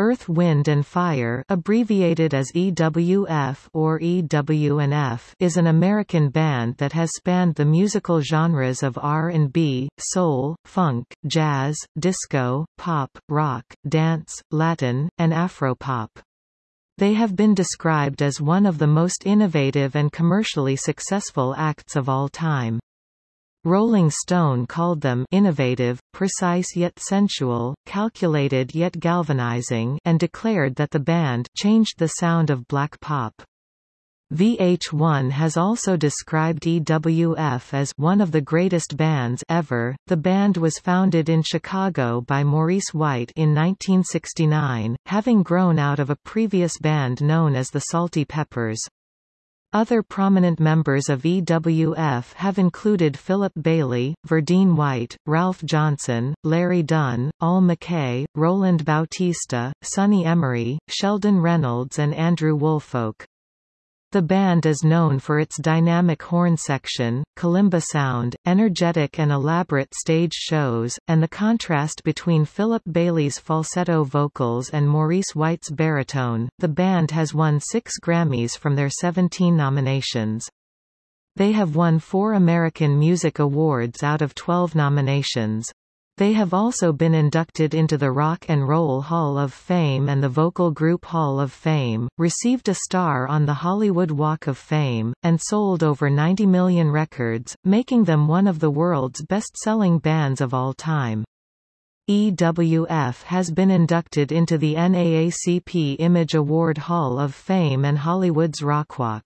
Earth, Wind and Fire abbreviated as EWF or EW&F is an American band that has spanned the musical genres of R&B, soul, funk, jazz, disco, pop, rock, dance, Latin, and Afropop. They have been described as one of the most innovative and commercially successful acts of all time. Rolling Stone called them innovative, precise yet sensual, calculated yet galvanizing and declared that the band changed the sound of black pop. VH1 has also described EWF as one of the greatest bands ever. The band was founded in Chicago by Maurice White in 1969, having grown out of a previous band known as the Salty Peppers. Other prominent members of EWF have included Philip Bailey, Verdine White, Ralph Johnson, Larry Dunn, Al McKay, Roland Bautista, Sonny Emory, Sheldon Reynolds and Andrew Woolfolk. The band is known for its dynamic horn section, kalimba sound, energetic and elaborate stage shows, and the contrast between Philip Bailey's falsetto vocals and Maurice White's baritone. The band has won six Grammys from their 17 nominations. They have won four American Music Awards out of 12 nominations. They have also been inducted into the Rock and Roll Hall of Fame and the Vocal Group Hall of Fame, received a star on the Hollywood Walk of Fame, and sold over 90 million records, making them one of the world's best-selling bands of all time. EWF has been inducted into the NAACP Image Award Hall of Fame and Hollywood's Rockwalk.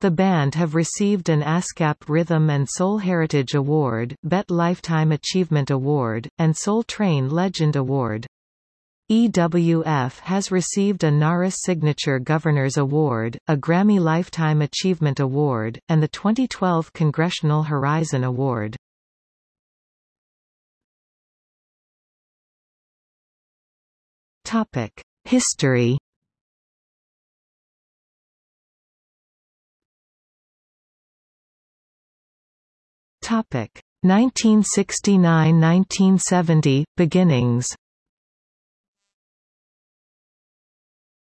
The band have received an ASCAP Rhythm and Soul Heritage Award, BET Lifetime Achievement Award, and Soul Train Legend Award. EWF has received a NARAS Signature Governor's Award, a Grammy Lifetime Achievement Award, and the 2012 Congressional Horizon Award. History Topic 1969–1970 beginnings.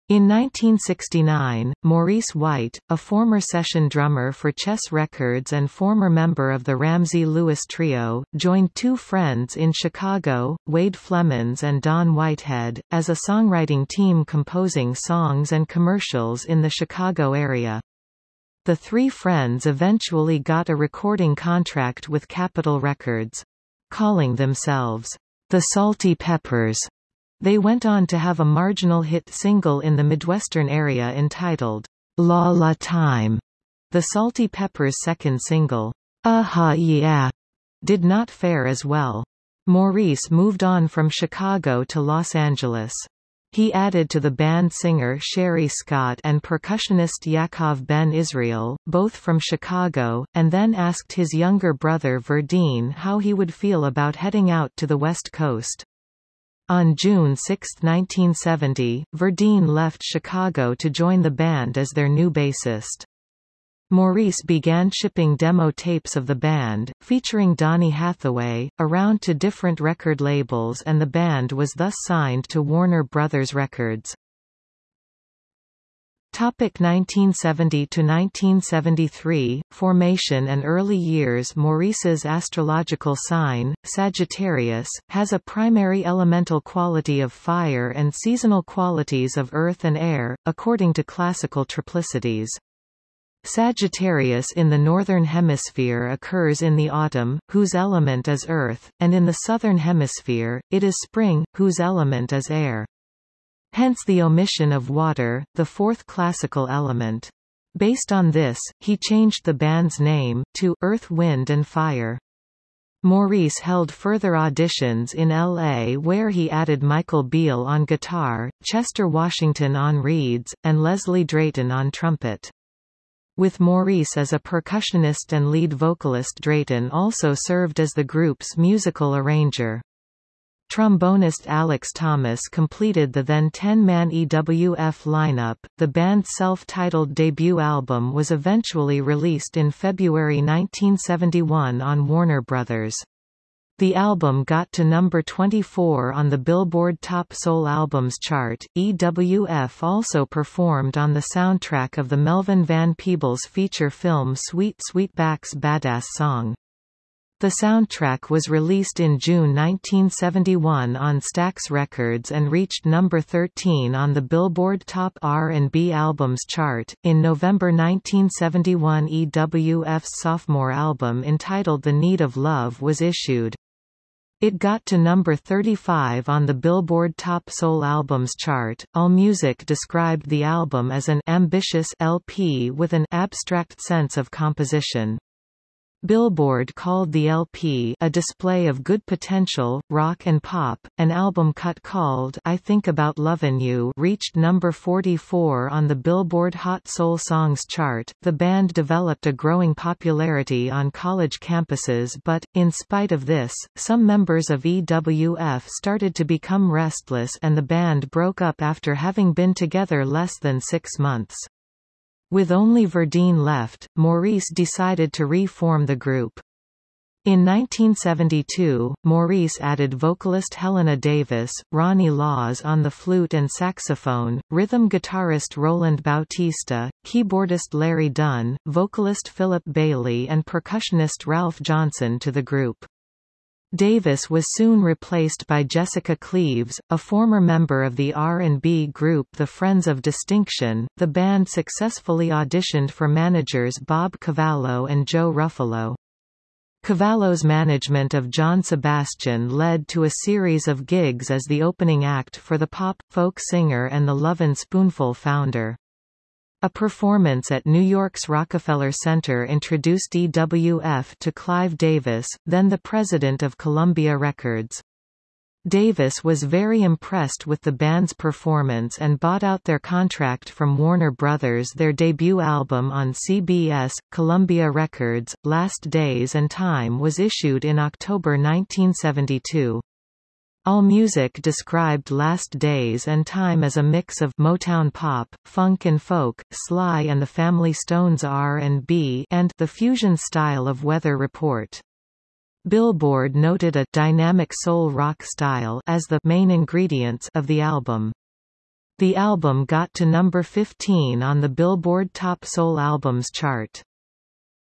In 1969, Maurice White, a former session drummer for Chess Records and former member of the Ramsey Lewis Trio, joined two friends in Chicago, Wade Flemons and Don Whitehead, as a songwriting team composing songs and commercials in the Chicago area. The three friends eventually got a recording contract with Capitol Records. Calling themselves, the Salty Peppers, they went on to have a marginal hit single in the Midwestern area entitled, La La Time. The Salty Peppers' second single, Aha Yeah, did not fare as well. Maurice moved on from Chicago to Los Angeles. He added to the band singer Sherry Scott and percussionist Yaakov Ben Israel, both from Chicago, and then asked his younger brother Verdine how he would feel about heading out to the West Coast. On June 6, 1970, Verdine left Chicago to join the band as their new bassist. Maurice began shipping demo tapes of the band, featuring Donny Hathaway, around to different record labels and the band was thus signed to Warner Brothers Records. Topic 1970 to 1973 Formation and early years Maurice's astrological sign Sagittarius has a primary elemental quality of fire and seasonal qualities of earth and air according to classical triplicities Sagittarius in the Northern Hemisphere occurs in the autumn, whose element is earth, and in the Southern Hemisphere, it is spring, whose element is air. Hence the omission of water, the fourth classical element. Based on this, he changed the band's name, to Earth Wind and Fire. Maurice held further auditions in L.A. where he added Michael Beale on guitar, Chester Washington on reeds, and Leslie Drayton on trumpet. With Maurice as a percussionist and lead vocalist Drayton also served as the group's musical arranger. Trombonist Alex Thomas completed the then 10-man EWF lineup. The band's self-titled debut album was eventually released in February 1971 on Warner Brothers. The album got to number 24 on the Billboard Top Soul Albums chart. EWF also performed on the soundtrack of the Melvin Van Peebles feature film Sweet Sweetback's Badass Song. The soundtrack was released in June 1971 on Stax Records and reached number 13 on the Billboard Top R&B Albums chart. In November 1971, EWF's sophomore album entitled The Need of Love was issued. It got to number 35 on the Billboard Top Soul Albums chart. AllMusic described the album as an ambitious LP with an abstract sense of composition. Billboard called the LP a display of good potential, rock and pop. An album cut called I Think About Lovin' You reached number 44 on the Billboard Hot Soul Songs chart. The band developed a growing popularity on college campuses but, in spite of this, some members of EWF started to become restless and the band broke up after having been together less than six months. With only Verdine left, Maurice decided to re-form the group. In 1972, Maurice added vocalist Helena Davis, Ronnie Laws on the flute and saxophone, rhythm guitarist Roland Bautista, keyboardist Larry Dunn, vocalist Philip Bailey and percussionist Ralph Johnson to the group. Davis was soon replaced by Jessica Cleaves, a former member of the R&B group The Friends of Distinction. The band successfully auditioned for managers Bob Cavallo and Joe Ruffalo. Cavallo's management of John Sebastian led to a series of gigs as the opening act for the pop, folk singer and the Lovin' Spoonful founder. A performance at New York's Rockefeller Center introduced EWF to Clive Davis, then the president of Columbia Records. Davis was very impressed with the band's performance and bought out their contract from Warner Brothers. Their debut album on CBS, Columbia Records, Last Days and Time was issued in October 1972. AllMusic described Last Days and Time as a mix of Motown pop, funk and folk, Sly and the Family Stone's R&B and the fusion style of Weather Report. Billboard noted a dynamic soul rock style as the main ingredients of the album. The album got to number 15 on the Billboard Top Soul Albums chart.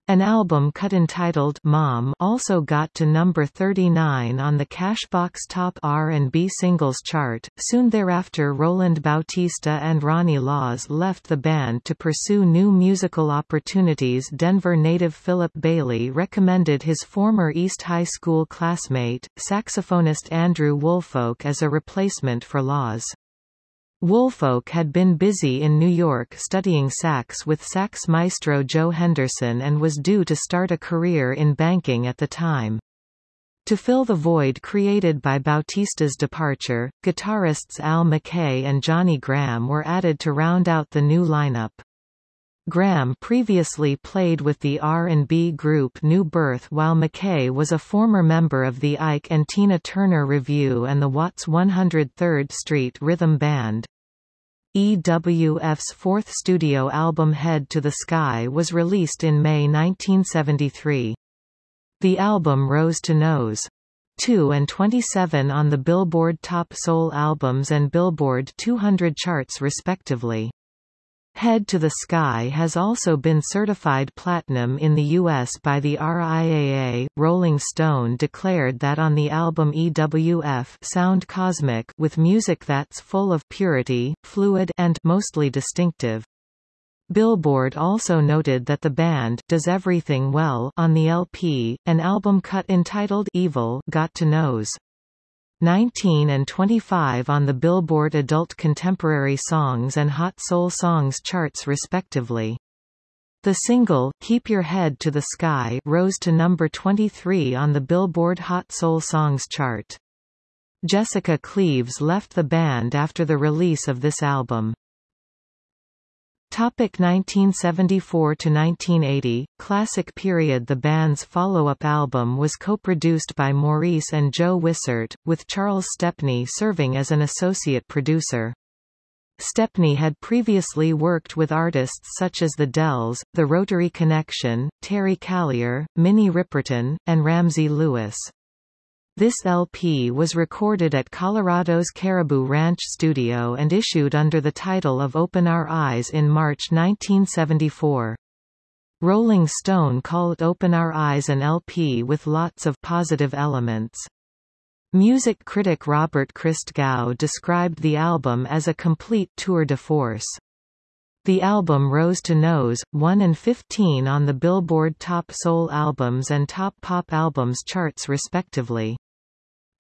An album cut entitled Mom also got to number 39 on the Cashbox Top R&B Singles chart. Soon thereafter Roland Bautista and Ronnie Laws left the band to pursue new musical opportunities Denver native Philip Bailey recommended his former East High School classmate, saxophonist Andrew Woolfolk as a replacement for Laws. Woolfolk had been busy in New York studying sax with sax maestro Joe Henderson and was due to start a career in banking at the time. To fill the void created by Bautista's departure, guitarists Al McKay and Johnny Graham were added to round out the new lineup. Graham previously played with the R&B group New Birth while McKay was a former member of the Ike and Tina Turner Revue and the Watts 103rd Street Rhythm Band. EWF's fourth studio album Head to the Sky was released in May 1973. The album rose to Nos. 2 and 27 on the Billboard Top Soul Albums and Billboard 200 charts respectively. Head to the Sky has also been certified platinum in the U.S. by the RIAA. Rolling Stone declared that on the album EWF Sound Cosmic with music that's full of purity, fluid and mostly distinctive. Billboard also noted that the band does everything well on the LP, an album cut entitled Evil got to Nos. 19 and 25 on the Billboard Adult Contemporary Songs and Hot Soul Songs charts respectively. The single, Keep Your Head to the Sky rose to number 23 on the Billboard Hot Soul Songs chart. Jessica Cleaves left the band after the release of this album. Topic 1974 to 1980 Classic period The band's follow-up album was co-produced by Maurice and Joe Wissert with Charles Stepney serving as an associate producer. Stepney had previously worked with artists such as The Dells, The Rotary Connection, Terry Callier, Minnie Riperton, and Ramsey Lewis. This LP was recorded at Colorado's Caribou Ranch studio and issued under the title of Open Our Eyes in March 1974. Rolling Stone called Open Our Eyes an LP with lots of positive elements. Music critic Robert Christgau described the album as a complete tour de force. The album rose to Nos. 1 and 15 on the Billboard Top Soul Albums and Top Pop Albums charts respectively.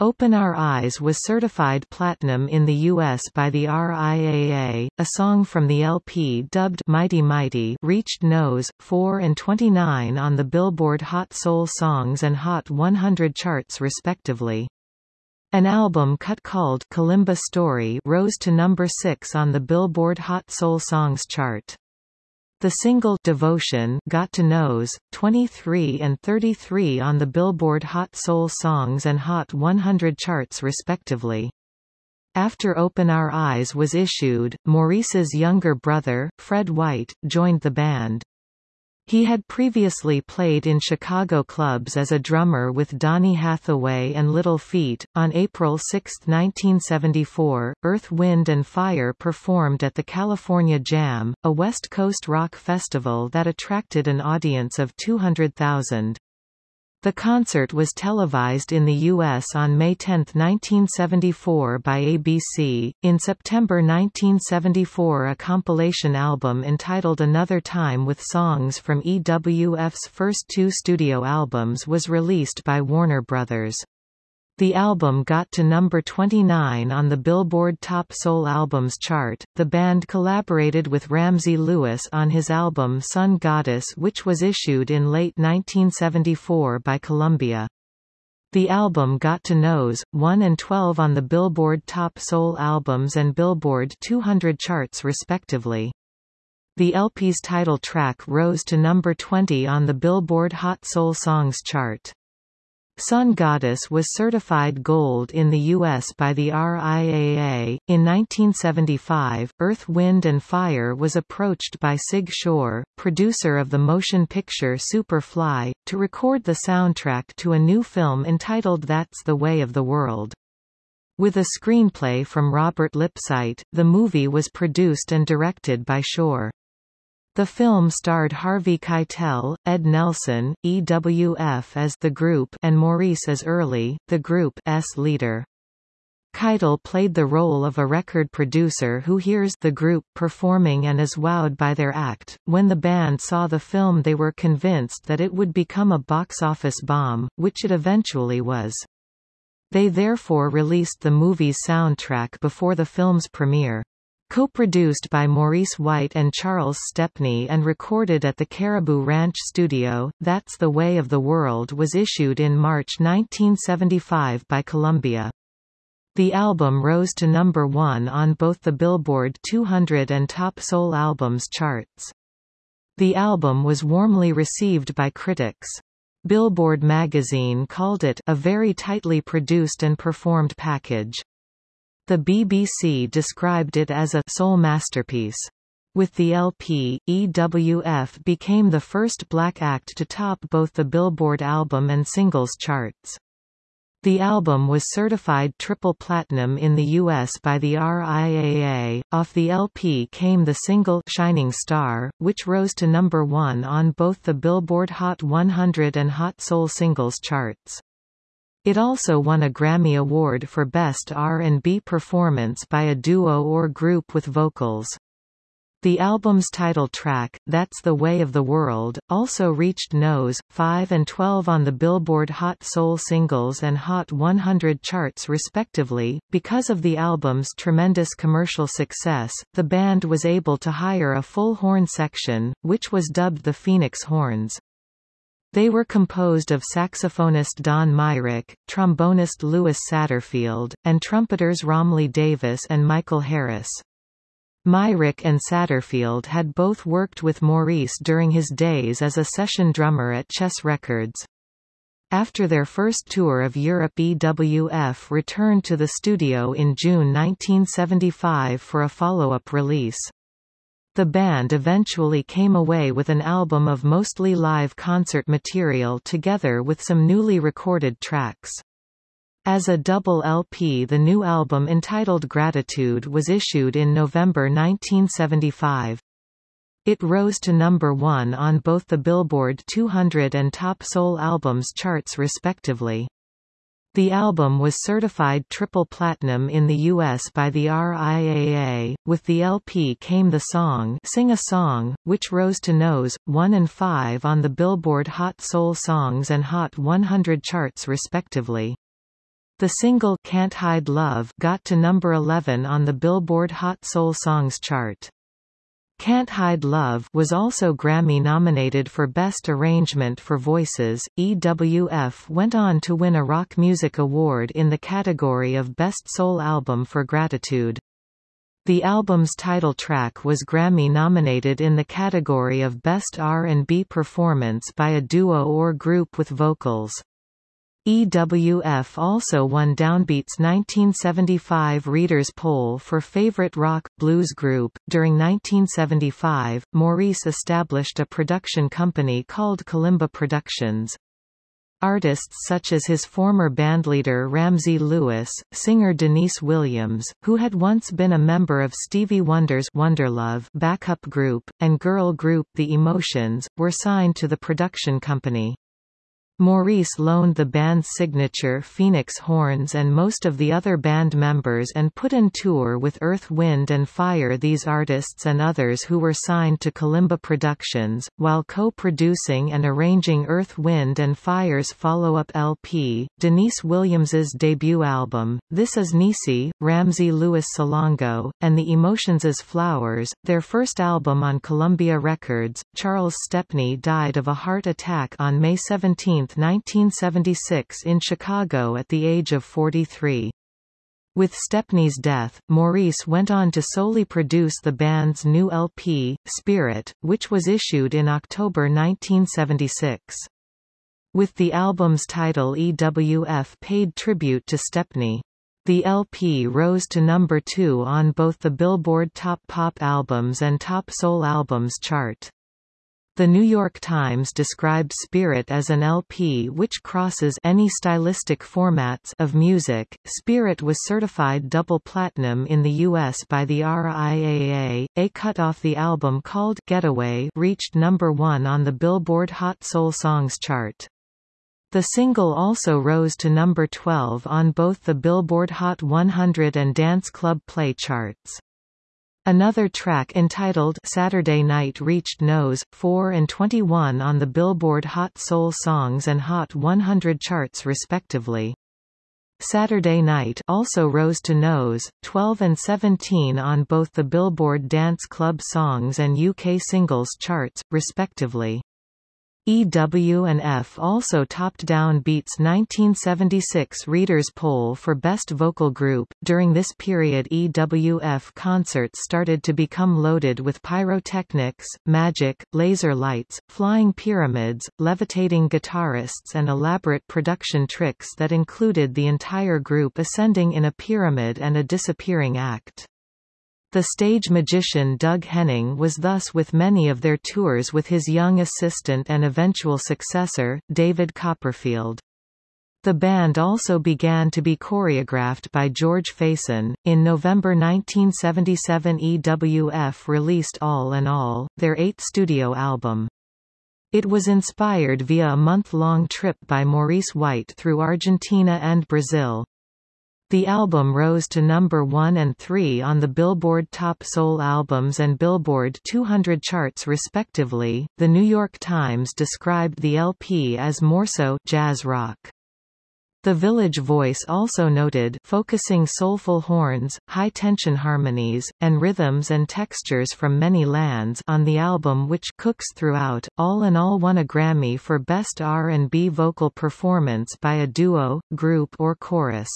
Open Our Eyes was certified platinum in the U.S. by the RIAA. A song from the LP dubbed Mighty Mighty reached Nos. 4 and 29 on the Billboard Hot Soul Songs and Hot 100 charts respectively. An album cut called Kalimba Story rose to number 6 on the Billboard Hot Soul Songs chart. The single Devotion got to Nos. 23 and 33 on the Billboard Hot Soul Songs and Hot 100 charts respectively. After Open Our Eyes was issued, Maurice's younger brother, Fred White, joined the band. He had previously played in Chicago clubs as a drummer with Donny Hathaway and Little Feat. On April 6, 1974, Earth, Wind and Fire performed at the California Jam, a West Coast rock festival that attracted an audience of 200,000. The concert was televised in the U.S. on May 10, 1974 by ABC. In September 1974 a compilation album entitled Another Time with songs from EWF's first two studio albums was released by Warner Brothers. The album got to number 29 on the Billboard Top Soul Albums chart. The band collaborated with Ramsey Lewis on his album Sun Goddess, which was issued in late 1974 by Columbia. The album got to Nos. 1 and 12 on the Billboard Top Soul Albums and Billboard 200 charts respectively. The LP's title track rose to number 20 on the Billboard Hot Soul Songs chart. Sun Goddess was certified gold in the U.S. by the RIAA. In 1975, Earth, Wind and Fire was approached by Sig Shore, producer of the motion picture Superfly, to record the soundtrack to a new film entitled That's the Way of the World. With a screenplay from Robert Lipsyte, the movie was produced and directed by Shore. The film starred Harvey Keitel, Ed Nelson, EWF as the group and Maurice as Early, the group's leader. Keitel played the role of a record producer who hears the group performing and is wowed by their act. When the band saw the film they were convinced that it would become a box office bomb, which it eventually was. They therefore released the movie's soundtrack before the film's premiere. Co-produced by Maurice White and Charles Stepney and recorded at the Caribou Ranch studio, That's the Way of the World was issued in March 1975 by Columbia. The album rose to number one on both the Billboard 200 and Top Soul Albums charts. The album was warmly received by critics. Billboard magazine called it a very tightly produced and performed package. The BBC described it as a soul masterpiece. With the LP, EWF became the first black act to top both the Billboard album and singles charts. The album was certified triple platinum in the US by the RIAA. Off the LP came the single Shining Star, which rose to number 1 on both the Billboard Hot 100 and Hot Soul Singles charts. It also won a Grammy Award for Best R&B Performance by a Duo or Group with Vocals. The album's title track, That's the Way of the World, also reached Nos. 5 and 12 on the Billboard Hot Soul Singles and Hot 100 charts respectively. Because of the album's tremendous commercial success, the band was able to hire a full horn section, which was dubbed the Phoenix Horns. They were composed of saxophonist Don Myrick, trombonist Louis Satterfield, and trumpeters Rahmlee Davis and Michael Harris. Myrick and Satterfield had both worked with Maurice during his days as a session drummer at Chess Records. After their first tour of Europe EWF returned to the studio in June 1975 for a follow-up release. The band eventually came away with an album of mostly live concert material together with some newly recorded tracks. As a double LP the new album entitled Gratitude was issued in November 1975. It rose to number one on both the Billboard 200 and Top Soul Albums charts respectively. The album was certified triple platinum in the US by the RIAA. With the LP came the song Sing a Song, which rose to nos. 1 and 5 on the Billboard Hot Soul Songs and Hot 100 charts respectively. The single Can't Hide Love got to number 11 on the Billboard Hot Soul Songs chart. Can't Hide Love was also Grammy nominated for Best Arrangement for Voices. EWF went on to win a Rock Music Award in the category of Best Soul Album for Gratitude. The album's title track was Grammy nominated in the category of Best R&B Performance by a Duo or Group with Vocals. EWF also won Downbeat's 1975 Readers' Poll for Favorite Rock Blues Group. During 1975, Maurice established a production company called Kalimba Productions. Artists such as his former bandleader Ramsey Lewis, singer Deniece Williams, who had once been a member of Stevie Wonder's Wonderlove backup group, and girl group The Emotions, were signed to the production company. Maurice loaned the band's signature Phoenix horns and most of the other band members and put in tour with Earth Wind and Fire these artists and others who were signed to Kalimba Productions, while co-producing and arranging Earth Wind and Fire's follow-up LP, Deniece Williams's debut album, This Is Niecy, Ramsey Lewis Salongo, and The Emotions' Flowers, their first album on Columbia Records. Charles Stepney died of a heart attack on May 17, 1976 in Chicago at the age of 43. With Stepney's death, Maurice went on to solely produce the band's new LP, Spirit, which was issued in October 1976. With the album's title EWF paid tribute to Stepney. The LP rose to number two on both the Billboard Top Pop Albums and Top Soul Albums chart. The New York Times described Spirit as an LP which crosses any stylistic formats of music. Spirit was certified double platinum in the US by the RIAA. A cut off the album called Getaway reached number 1 on the Billboard Hot Soul Songs chart. The single also rose to number 12 on both the Billboard Hot 100 and Dance Club Play charts. Another track entitled Saturday Night reached nos. 4 and 21 on the Billboard Hot Soul Songs and Hot 100 charts respectively. Saturday Night also rose to nos. 12 and 17 on both the Billboard Dance Club Songs and UK Singles charts, respectively. EW&F also topped Downbeat's 1976 Readers' Poll for Best Vocal Group. During this period EWF concerts started to become loaded with pyrotechnics, magic, laser lights, flying pyramids, levitating guitarists and elaborate production tricks that included the entire group ascending in a pyramid and a disappearing act. The stage magician Doug Henning was thus with many of their tours with his young assistant and eventual successor, David Copperfield. The band also began to be choreographed by George Faison. In November 1977, EWF released All in All, their eighth studio album. It was inspired via a month-long trip by Maurice White through Argentina and Brazil. The album rose to number 1 and 3 on the Billboard Top Soul Albums and Billboard 200 charts respectively. The New York Times described the LP as more so jazz rock. The Village Voice also noted focusing soulful horns, high-tension harmonies, and rhythms and textures from many lands on the album which cooks throughout. All in all won a Grammy for Best R&B Vocal Performance by a Duo, Group or Chorus.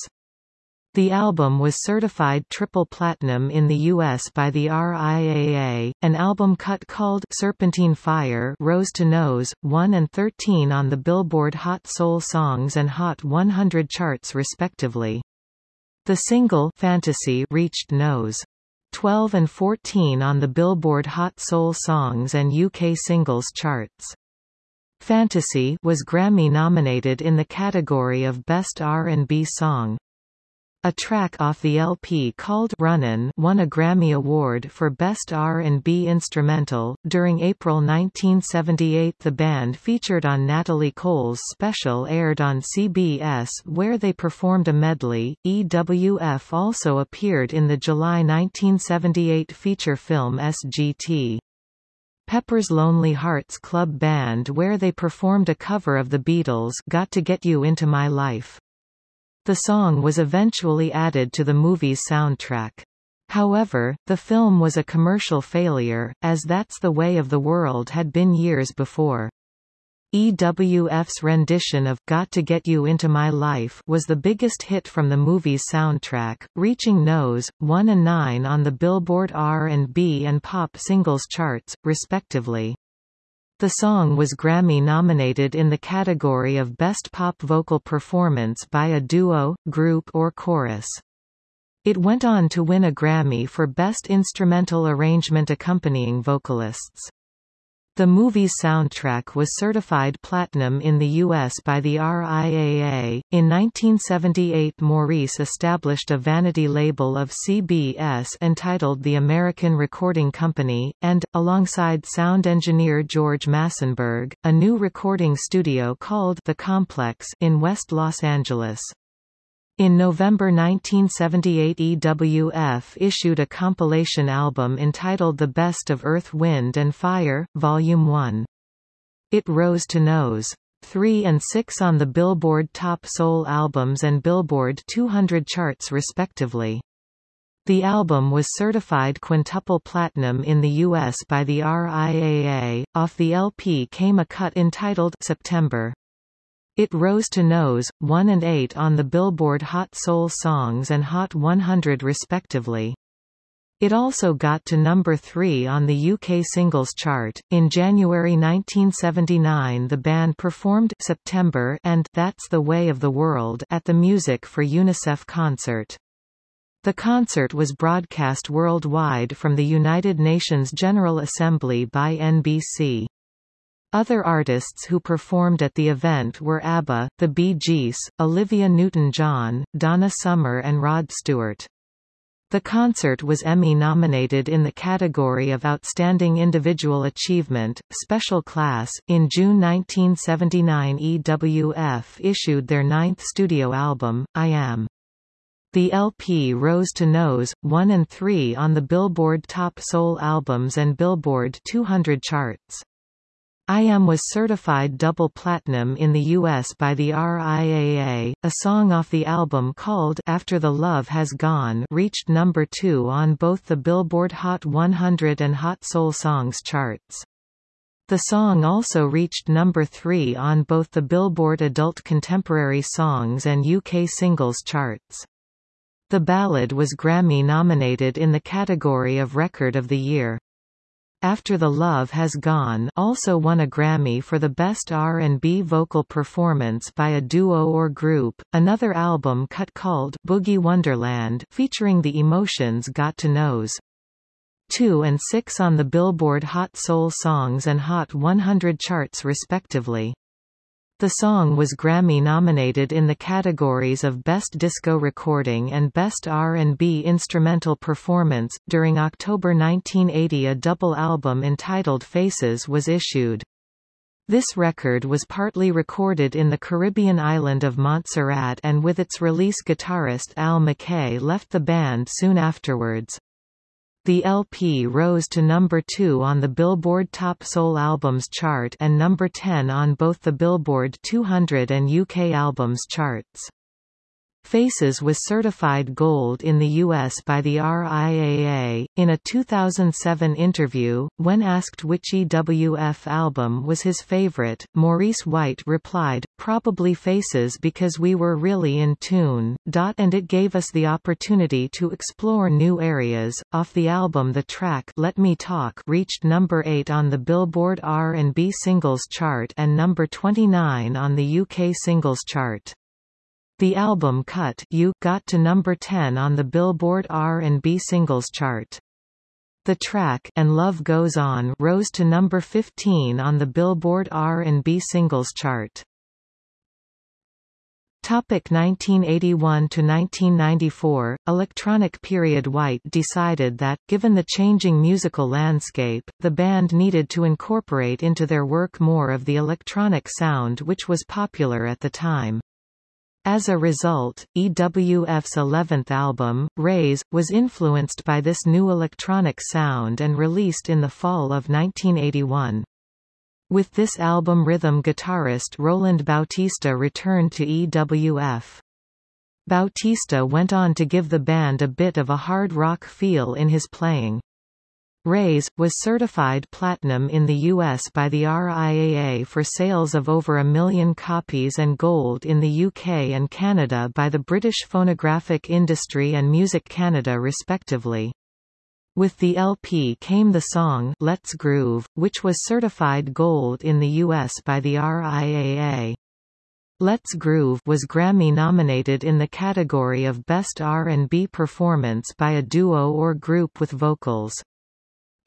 The album was certified triple platinum in the US by the RIAA. An album cut called Serpentine Fire rose to nos. 1 and 13 on the Billboard Hot Soul Songs and Hot 100 charts respectively. The single Fantasy reached nos. 12 and 14 on the Billboard Hot Soul Songs and UK Singles charts. Fantasy was Grammy-nominated in the category of Best R&B Song. A track off the LP called Runnin' won a Grammy Award for Best R&B Instrumental. During April 1978 the band featured on Natalie Cole's special aired on CBS where they performed a medley. EWF also appeared in the July 1978 feature film SGT. Pepper's Lonely Hearts Club Band where they performed a cover of the Beatles' Got to Get You Into My Life. The song was eventually added to the movie's soundtrack. However, the film was a commercial failure, as That's the Way of the World had been years before. EWF's rendition of Got to Get You Into My Life was the biggest hit from the movie's soundtrack, reaching Nos. 1 and 9 on the Billboard R&B and Pop singles charts, respectively. The song was Grammy-nominated in the category of Best Pop Vocal Performance by a Duo, Group or Chorus. It went on to win a Grammy for Best Instrumental Arrangement accompanying vocalists. The movie's soundtrack was certified platinum in the U.S. by the RIAA. In 1978, Maurice established a vanity label of CBS entitled the American Recording Company, and, alongside sound engineer George Massenburg, a new recording studio called The Complex in West Los Angeles. In November 1978 EWF issued a compilation album entitled The Best of Earth Wind and Fire, Volume 1. It rose to Nos. 3 and 6 on the Billboard Top Soul Albums and Billboard 200 charts respectively. The album was certified quintuple platinum in the U.S. by the RIAA. Off the LP came a cut entitled September. It rose to Nos. 1 and 8 on the Billboard Hot Soul Songs and Hot 100 respectively. It also got to number 3 on the UK singles chart. In January 1979, the band performed September and That's the Way of the World at the Music for UNICEF concert. The concert was broadcast worldwide from the United Nations General Assembly by NBC. Other artists who performed at the event were ABBA, the Bee Gees, Olivia Newton-John, Donna Summer and Rod Stewart. The concert was Emmy-nominated in the category of Outstanding Individual Achievement, Special Class. In June 1979 EWF issued their ninth studio album, I Am. The LP rose to Nos. 1 and 3 on the Billboard Top Soul Albums and Billboard 200 charts. I Am was certified double platinum in the US by the RIAA. A song off the album called After the Love Has Gone reached number 2 on both the Billboard Hot 100 and Hot Soul Songs charts. The song also reached number 3 on both the Billboard Adult Contemporary Songs and UK Singles charts. The ballad was Grammy nominated in the category of Record of the Year. After the Love Has Gone also won a Grammy for the Best R&B Vocal Performance by a Duo or Group. Another album cut called Boogie Wonderland featuring the Emotions got to Nos. 2 and 6 on the Billboard Hot Soul Songs and Hot 100 charts respectively. The song was Grammy-nominated in the categories of Best Disco Recording and Best R&B Instrumental Performance. During October 1980 a double album entitled Faces was issued. This record was partly recorded in the Caribbean island of Montserrat and with its release guitarist Al McKay left the band soon afterwards. The LP rose to number 2 on the Billboard Top Soul Albums chart and number 10 on both the Billboard 200 and UK Albums charts. Faces was certified gold in the U.S. by the RIAA. In a 2007 interview, when asked which EWF album was his favorite, Maurice White replied, Probably Faces because we were really in tune, and it gave us the opportunity to explore new areas. Off the album the track Let Me Talk reached number 8 on the Billboard R&B Singles Chart and number 29 on the UK Singles Chart. The album Cut You got to number 10 on the Billboard R&B Singles Chart. The track and Love Goes On rose to number 15 on the Billboard R&B Singles Chart. Topic 1981 to 1994 Electronic period White decided that given the changing musical landscape the band needed to incorporate into their work more of the electronic sound which was popular at the time as a result, EWF's 11th album, Raise, was influenced by this new electronic sound and released in the fall of 1981. With this album rhythm guitarist Roland Bautista returned to EWF. Bautista went on to give the band a bit of a hard rock feel in his playing. Raise, was certified platinum in the US by the RIAA for sales of over a million copies and gold in the UK and Canada by the British Phonographic Industry and Music Canada respectively. With the LP came the song Let's Groove, which was certified gold in the US by the RIAA. Let's Groove was Grammy nominated in the category of Best R&B Performance by a Duo or Group with Vocals.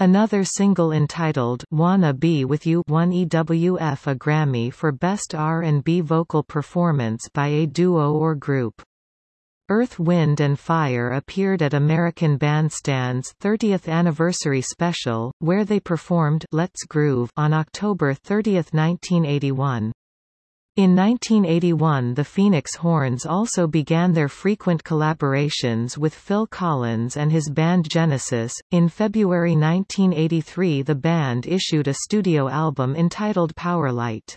Another single entitled Wanna Be With You won EWF a Grammy for Best R&B Vocal Performance by a Duo or Group. Earth, Wind and Fire appeared at American Bandstand's 30th anniversary special, where they performed Let's Groove on October 30, 1981. In 1981 the Phoenix Horns also began their frequent collaborations with Phil Collins and his band Genesis. In February 1983 the band issued a studio album entitled Powerlight.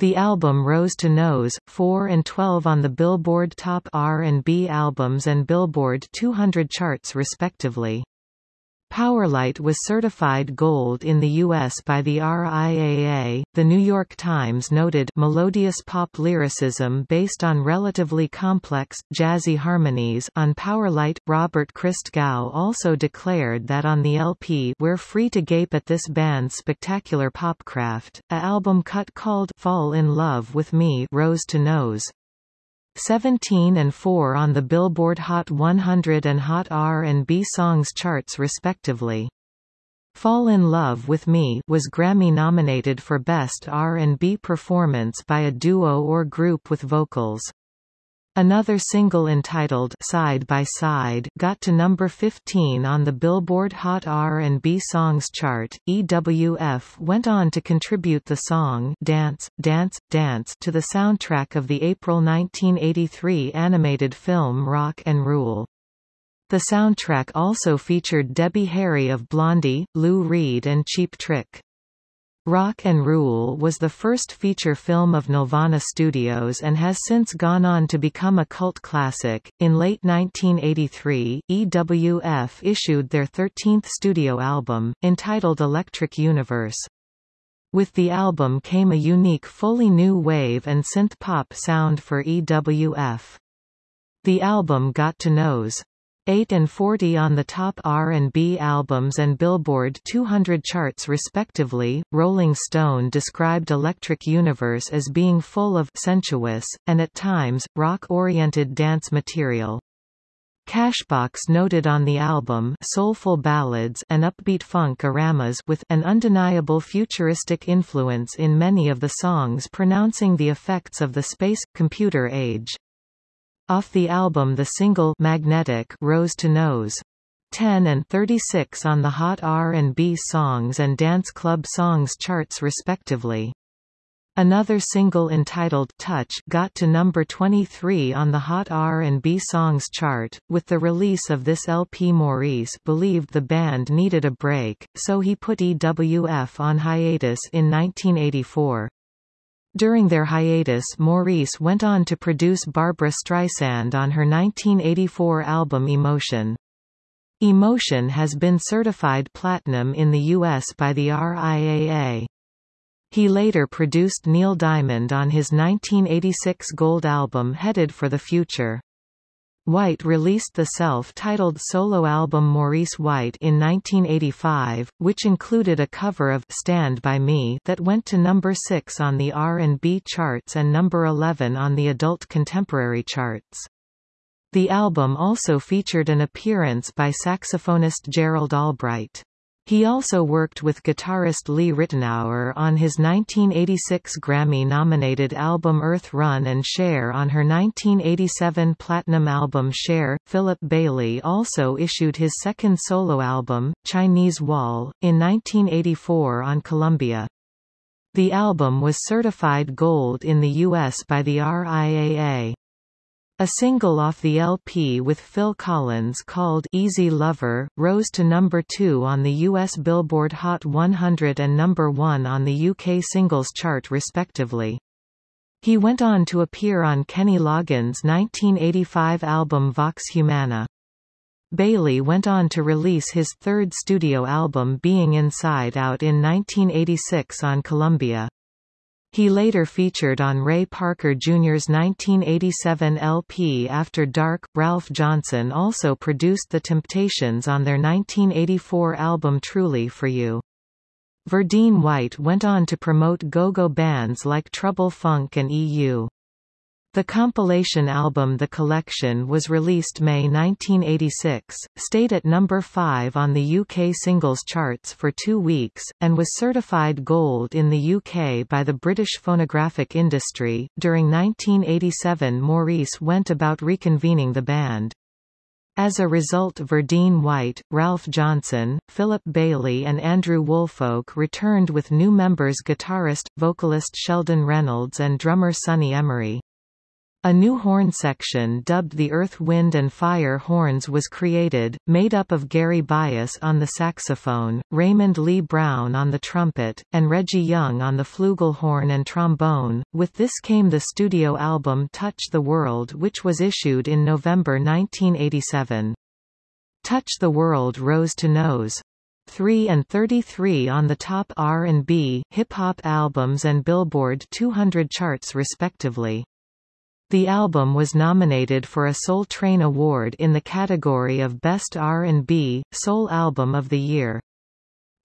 The album rose to Nos. 4 and 12 on the Billboard Top R&B Albums and Billboard 200 charts respectively. Powerlight was certified gold in the U.S. by the RIAA. The New York Times noted melodious pop lyricism based on relatively complex, jazzy harmonies on Powerlight. Robert Christgau also declared that on the LP We're Free to Gape at This Band's Spectacular Popcraft, a album cut called Fall in Love with Me rose to Nos. 17 and 4 on the Billboard Hot 100 and Hot R&B Songs charts respectively. Fall in Love with Me was Grammy nominated for Best R&B Performance by a Duo or Group with Vocals. Another single entitled Side by Side got to number 15 on the Billboard Hot R&B Songs chart. EWF went on to contribute the song Dance, Dance, Dance to the soundtrack of the April 1983 animated film Rock and Rule. The soundtrack also featured Debbie Harry of Blondie, Lou Reed and Cheap Trick. Rock and Rule was the first feature film of Nelvana Studios and has since gone on to become a cult classic. In late 1983, EWF issued their 13th studio album, entitled Electric Universe. With the album came a unique fully new wave and synth-pop sound for EWF. The album got to Nos. 8 and 40 on the top R&B albums and Billboard 200 charts respectively. Rolling Stone described Electric Universe as being full of sensuous and at times rock-oriented dance material. Cashbox noted on the album soulful ballads and upbeat funk-oramas with an undeniable futuristic influence in many of the songs pronouncing the effects of the space-computer age. Off the album the single Magnetic rose to Nos. 10 and 36 on the Hot R&B Songs and Dance Club Songs charts respectively. Another single entitled Touch got to number 23 on the Hot R&B Songs chart. With the release of this LP Maurice believed the band needed a break, so he put EWF on hiatus in 1984. During their hiatus Maurice went on to produce Barbra Streisand on her 1984 album Emotion. Emotion has been certified platinum in the U.S. by the RIAA. He later produced Neil Diamond on his 1986 gold album Headed for the Future. White released the self-titled solo album Maurice White in 1985, which included a cover of Stand By Me that went to number 6 on the R&B charts and number 11 on the adult contemporary charts. The album also featured an appearance by saxophonist Gerald Albright. He also worked with guitarist Lee Ritenour on his 1986 Grammy-nominated album Earth Run and Cher on her 1987 platinum album Cher. Philip Bailey also issued his second solo album, Chinese Wall, in 1984 on Columbia. The album was certified gold in the U.S. by the RIAA. A single off the LP with Phil Collins called Easy Lover, rose to number 2 on the US Billboard Hot 100 and number 1 on the UK Singles Chart respectively. He went on to appear on Kenny Loggins' 1985 album Vox Humana. Bailey went on to release his third studio album Being Inside Out in 1986 on Columbia. He later featured on Ray Parker Jr.'s 1987 LP After Dark. Ralph Johnson also produced The Temptations on their 1984 album Truly for You. Verdine White went on to promote go-go bands like Trouble Funk and EU. The compilation album The Collection was released May 1986, stayed at number 5 on the UK singles charts for two weeks, and was certified gold in the UK by the British phonographic industry. During 1987 Maurice went about reconvening the band. As a result Verdine White, Ralph Johnson, Philip Bailey and Andrew Woolfolk returned with new members guitarist, vocalist Sheldon Reynolds and drummer Sonny Emory. A new horn section dubbed the Earth Wind and Fire Horns was created, made up of Gary Bias on the saxophone, Raymond Lee Brown on the trumpet, and Reggie Young on the flugelhorn and trombone. With this came the studio album Touch the World which was issued in November 1987. Touch the World rose to nos. 3 and 33 on the top R&B, hip-hop albums and Billboard 200 charts respectively. The album was nominated for a Soul Train Award in the category of Best R&B, Soul Album of the Year.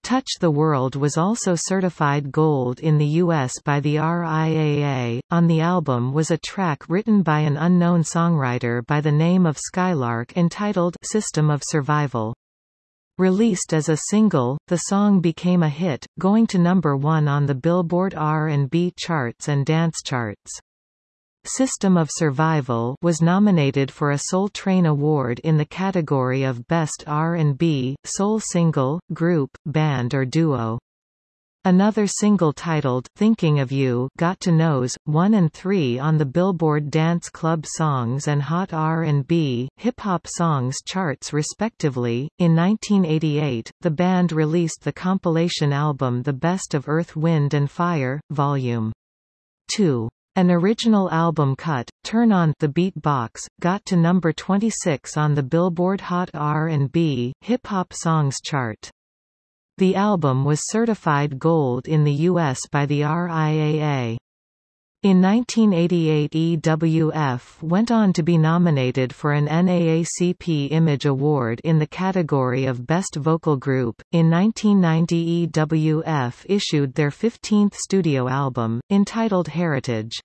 Touch the World was also certified gold in the US by the RIAA. On the album was a track written by an unknown songwriter by the name of Skylark entitled System of Survival. Released as a single, the song became a hit, going to number 1 on the Billboard R&B charts and dance charts. System of Survival was nominated for a Soul Train Award in the category of Best R&B, Soul Single, Group, Band or Duo. Another single titled Thinking of You got to nos. 1 and 3 on the Billboard Dance Club Songs and Hot R&B, Hip Hop Songs charts respectively. In 1988, the band released the compilation album The Best of Earth Wind and Fire, Volume 2. An original album cut, Turn On the Beat Box, got to number 26 on the Billboard Hot R&B, Hip Hop Songs chart. The album was certified gold in the U.S. by the RIAA. In 1988 EWF went on to be nominated for an NAACP Image Award in the category of Best Vocal Group. In 1990 EWF issued their 15th studio album, entitled Heritage.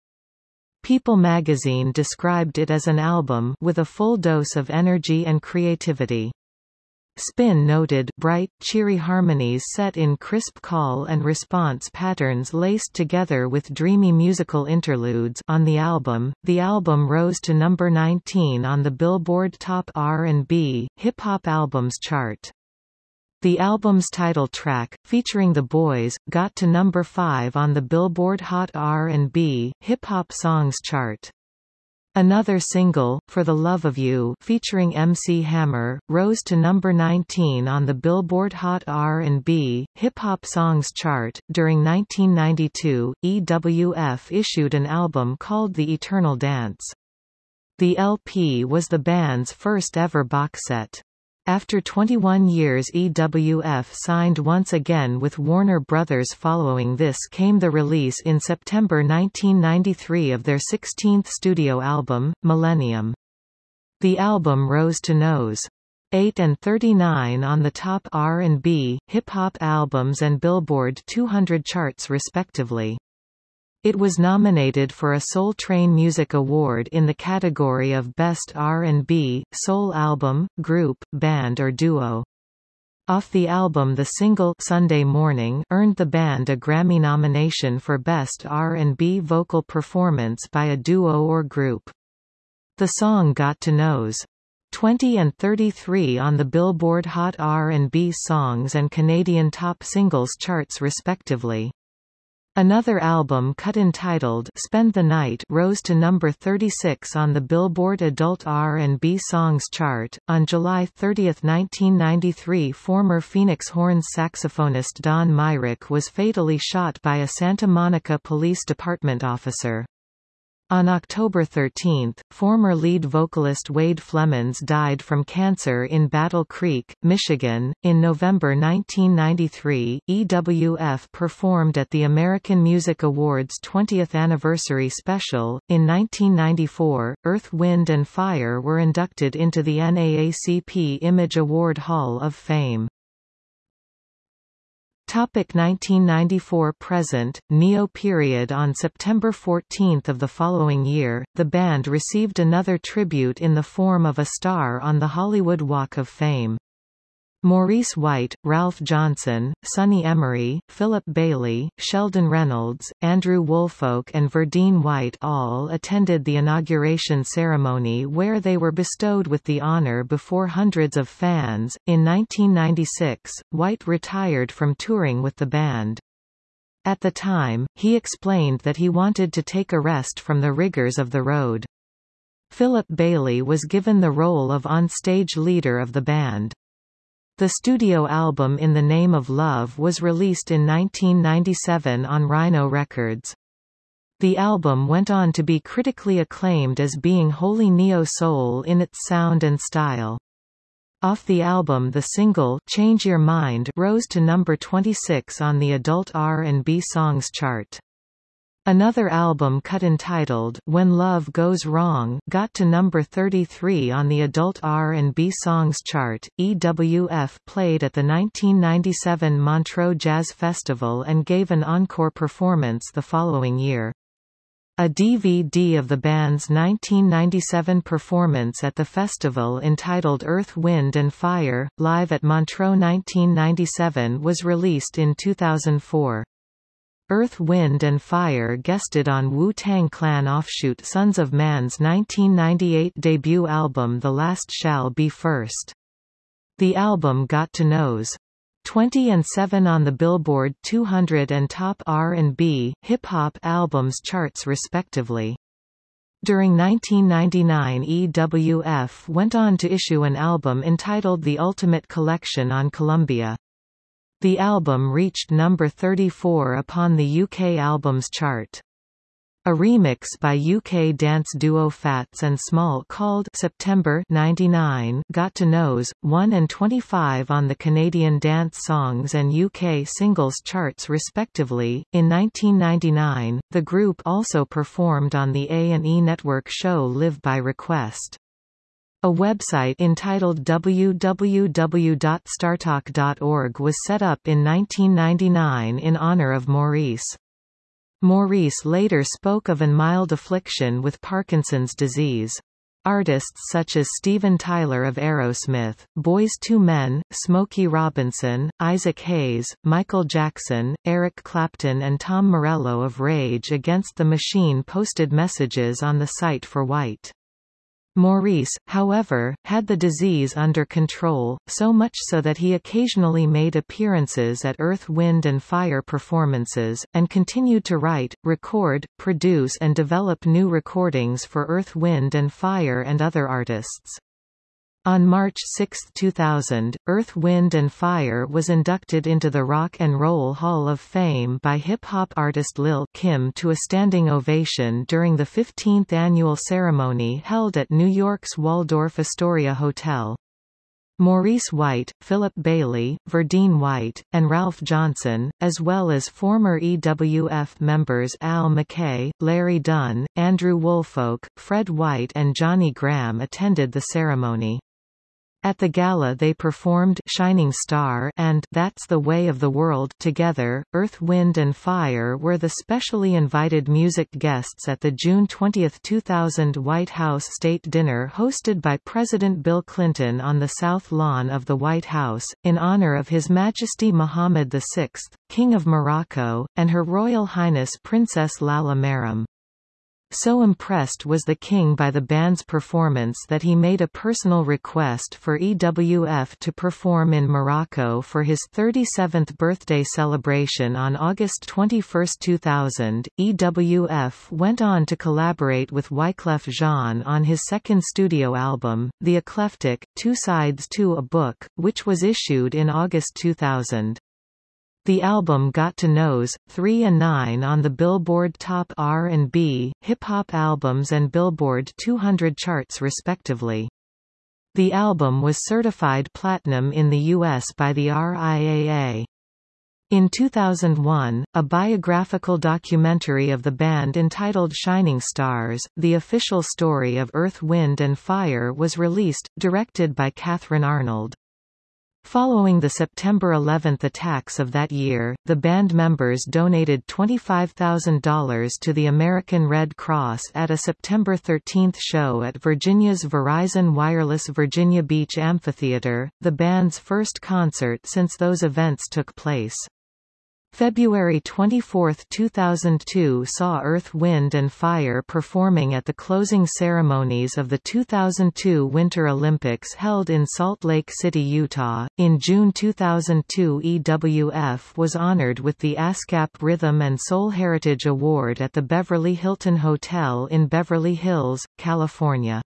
People magazine described it as an album with a full dose of energy and creativity. Spin noted bright, cheery harmonies set in crisp call and response patterns laced together with dreamy musical interludes on the album. The album rose to number 19 on the Billboard Top R&B Hip Hop Albums chart. The album's title track, featuring The Boys, got to number 5 on the Billboard Hot R&B Hip Hop Songs chart. Another single, For the Love of You featuring MC Hammer, rose to number 19 on the Billboard Hot R&B, Hip Hop Songs chart. During 1992, EWF issued an album called The Eternal Dance. The LP was the band's first ever box set. After 21 years EWF signed once again with Warner Brothers following this came the release in September 1993 of their 16th studio album, Millennium. The album rose to nos. 8 and 39 on the top R&B, hip-hop albums and Billboard 200 charts respectively. It was nominated for a Soul Train Music Award in the category of Best R&B, Soul Album, Group, Band or Duo. Off the album the single Sunday Morning earned the band a Grammy nomination for Best R&B Vocal Performance by a Duo or Group. The song got to Nos. 20 and 33 on the Billboard Hot R&B Songs and Canadian Top Singles charts respectively. Another album cut entitled Spend the Night rose to number 36 on the Billboard Adult R&B Songs chart. On July 30, 1993, former Phoenix Horns saxophonist Don Myrick was fatally shot by a Santa Monica Police Department officer. On October 13, former lead vocalist Wade Flemons died from cancer in Battle Creek, Michigan. In November 1993, EWF performed at the American Music Awards 20th anniversary special. In 1994, Earth, Wind and Fire were inducted into the NAACP Image Award Hall of Fame. Topic 1994 present, Neo period On September 14 of the following year, the band received another tribute in the form of a star on the Hollywood Walk of Fame. Maurice White, Ralph Johnson, Sonny Emory, Philip Bailey, Sheldon Reynolds, Andrew Woolfolk and Verdine White all attended the inauguration ceremony where they were bestowed with the honor before hundreds of fans. In 1996, White retired from touring with the band. At the time, he explained that he wanted to take a rest from the rigors of the road. Philip Bailey was given the role of on-stage leader of the band. The studio album In the Name of Love was released in 1997 on Rhino Records. The album went on to be critically acclaimed as being wholly neo-soul in its sound and style. Off the album the single Change Your Mind rose to number 26 on the adult R&B songs chart. Another album cut entitled When Love Goes Wrong got to number 33 on the adult R&B songs chart. EWF played at the 1997 Montreux Jazz Festival and gave an encore performance the following year. A DVD of the band's 1997 performance at the festival entitled Earth, Wind and Fire, Live at Montreux 1997 was released in 2004. Earth Wind and Fire guested on Wu-Tang Clan offshoot Sunz of Man's 1998 debut album The Last Shall Be First. The album got to Nos. 20 and 7 on the Billboard 200 and Top R&B, Hip-Hop albums charts respectively. During 1999 EWF went on to issue an album entitled The Ultimate Collection on Columbia. The album reached number 34 upon the UK Albums Chart. A remix by UK dance duo Phats and Small called September 99 got to Nos. 1 and 25 on the Canadian Dance Songs and UK Singles charts respectively. In 1999, the group also performed on the A&E Network show Live by Request. A website entitled www.startalk.org was set up in 1999 in honor of Maurice. Maurice later spoke of an mild affliction with Parkinson's disease. Artists such as Steven Tyler of Aerosmith, Boyz II Men, Smokey Robinson, Isaac Hayes, Michael Jackson, Eric Clapton and Tom Morello of Rage Against the Machine posted messages on the site for White. Maurice, however, had the disease under control, so much so that he occasionally made appearances at Earth Wind and Fire performances, and continued to write, record, produce and develop new recordings for Earth Wind and Fire and other artists. On March 6, 2000, Earth, Wind and Fire was inducted into the Rock and Roll Hall of Fame by hip-hop artist Lil Kim to a standing ovation during the 15th annual ceremony held at New York's Waldorf Astoria Hotel. Maurice White, Philip Bailey, Verdine White, and Ralph Johnson, as well as former EWF members Al McKay, Larry Dunn, Andrew Woolfolk, Fred White and Johnny Graham attended the ceremony. At the gala they performed Shining Star and That's the Way of the World together. Earth, Wind and Fire were the specially invited music guests at the June 20, 2000 White House State Dinner hosted by President Bill Clinton on the South Lawn of the White House, in honor of His Majesty Mohammed VI, King of Morocco, and Her Royal Highness Princess Lalla Meryem. So impressed was the king by the band's performance that he made a personal request for EWF to perform in Morocco for his 37th birthday celebration on August 21, 2000. EWF went on to collaborate with Wyclef Jean on his second studio album, The Eclectic, Two Sides to a Book, which was issued in August 2000. The album got to nos. 3 and 9 on the Billboard Top R&B, Hip Hop Albums and Billboard 200 charts respectively. The album was certified platinum in the U.S. by the RIAA. In 2001, a biographical documentary of the band entitled Shining Stars, The Official Story of Earth Wind and Fire was released, directed by Kathryn Arnold. Following the September 11 attacks of that year, the band members donated $25,000 to the American Red Cross at a September 13 show at Virginia's Verizon Wireless Virginia Beach Amphitheater, the band's first concert since those events took place. February 24, 2002 saw Earth, Wind and Fire performing at the closing ceremonies of the 2002 Winter Olympics held in Salt Lake City, Utah. In June 2002 EWF was honored with the ASCAP Rhythm and Soul Heritage Award at the Beverly Hilton Hotel in Beverly Hills, California.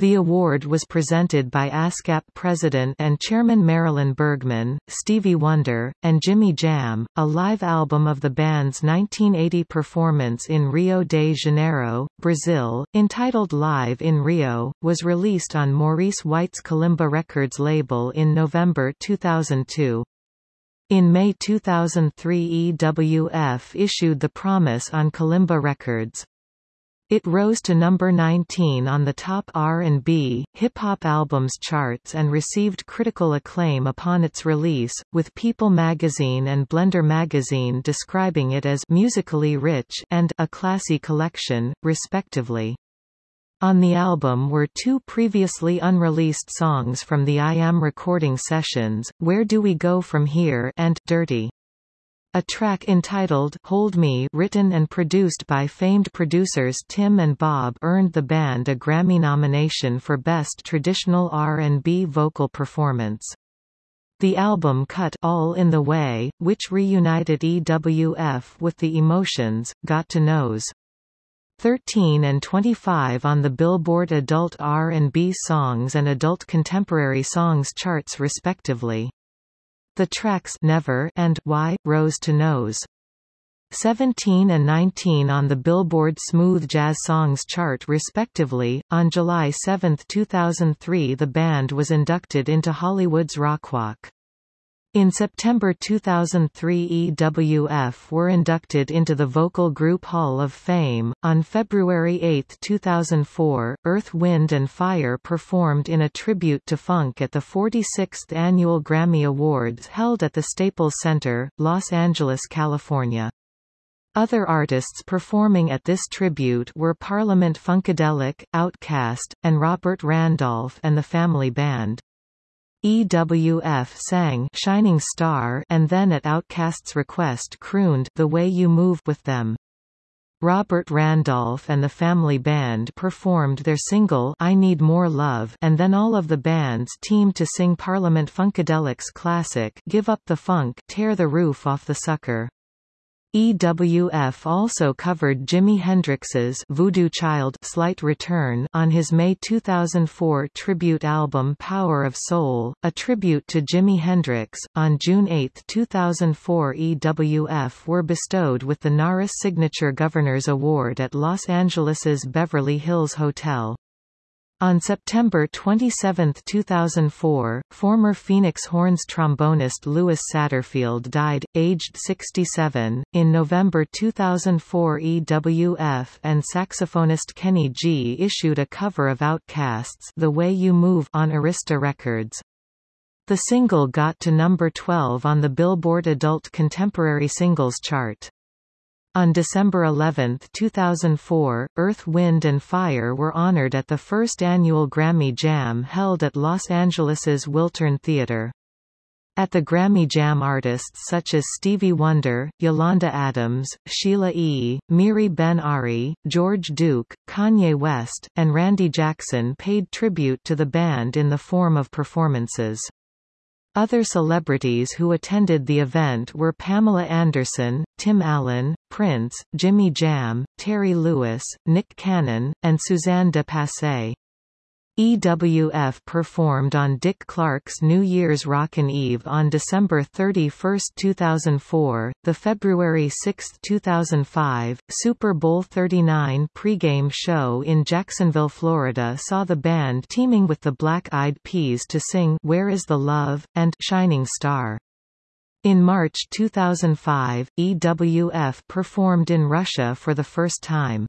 The award was presented by ASCAP President and Chairman Marilyn Bergman, Stevie Wonder, and Jimmy Jam. A live album of the band's 1980 performance in Rio de Janeiro, Brazil, entitled Live in Rio, was released on Maurice White's Kalimba Records label in November 2002. In May 2003 EWF issued The Promise on Kalimba Records. It rose to number 19 on the top R&B, hip-hop albums charts and received critical acclaim upon its release, with People magazine and Blender magazine describing it as musically rich and a classy collection, respectively. On the album were two previously unreleased songs from the I Am recording sessions, Where Do We Go From Here and Dirty. A track entitled Hold Me written and produced by famed producers Tim and Bob earned the band a Grammy nomination for Best Traditional R&B Vocal Performance. The album cut All in the Way, which reunited EWF with the Emotions, got to nos. 13 and 25 on the Billboard Adult R&B Songs and Adult Contemporary Songs charts respectively. The tracks Never and Why rose to nos. 17 and 19 on the Billboard Smooth Jazz Songs chart respectively. On July 7, 2003 the band was inducted into Hollywood's Rock Rockwalk. In September 2003 EWF were inducted into the Vocal Group Hall of Fame. On February 8, 2004, Earth, Wind and Fire performed in a tribute to funk at the 46th Annual Grammy Awards held at the Staples Center, Los Angeles, California. Other artists performing at this tribute were Parliament Funkadelic, Outkast, and Robert Randolph and the Family Band. EWF sang Shining Star and then at Outkast's request crooned The Way You Move with them. Robert Randolph and the Family Band performed their single I Need More Love and then all of the bands teamed to sing Parliament Funkadelic's classic Give Up the Funk Tear the Roof Off the Sucker. EWF also covered Jimi Hendrix's Voodoo Child Slight Return on his May 2004 tribute album Power of Soul, a tribute to Jimi Hendrix. On June 8, 2004 EWF were bestowed with the NARAS Signature Governors Award at Los Angeles's Beverly Hills Hotel. On September 27, 2004, former Phoenix Horns trombonist Louis Satterfield died, aged 67. In November 2004, EWF and saxophonist Kenny G issued a cover of OutKast's "The Way You Move" on Arista Records. The single got to number 12 on the Billboard Adult Contemporary Singles chart. On December 11, 2004, Earth, Wind and Fire were honored at the first annual Grammy Jam held at Los Angeles's Wiltern Theater. At the Grammy Jam artists such as Stevie Wonder, Yolanda Adams, Sheila E., Miri Ben Ari, George Duke, Kanye West, and Randy Jackson paid tribute to the band in the form of performances. Other celebrities who attended the event were Pamela Anderson, Tim Allen, Prince, Jimmy Jam, Terry Lewis, Nick Cannon, and Suzanne de Passe. EWF performed on Dick Clark's New Year's Rockin' Eve on December 31, 2004. The February 6, 2005, Super Bowl 39 pregame show in Jacksonville, Florida saw the band teaming with the Black Eyed Peas to sing Where Is the Love? and Shining Star. In March 2005, EWF performed in Russia for the first time.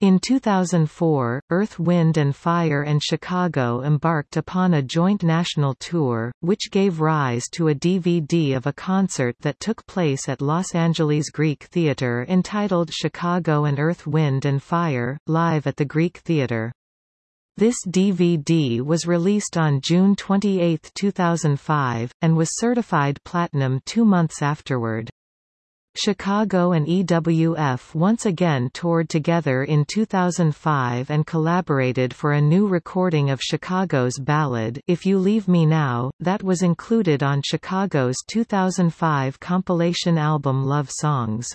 In 2004, Earth, Wind and Fire and Chicago embarked upon a joint national tour, which gave rise to a DVD of a concert that took place at Los Angeles Greek Theater entitled Chicago and Earth, Wind and Fire, live at the Greek Theater. This DVD was released on June 28, 2005, and was certified platinum two months afterward. Chicago and EWF once again toured together in 2005 and collaborated for a new recording of Chicago's ballad If You Leave Me Now, that was included on Chicago's 2005 compilation album Love Songs.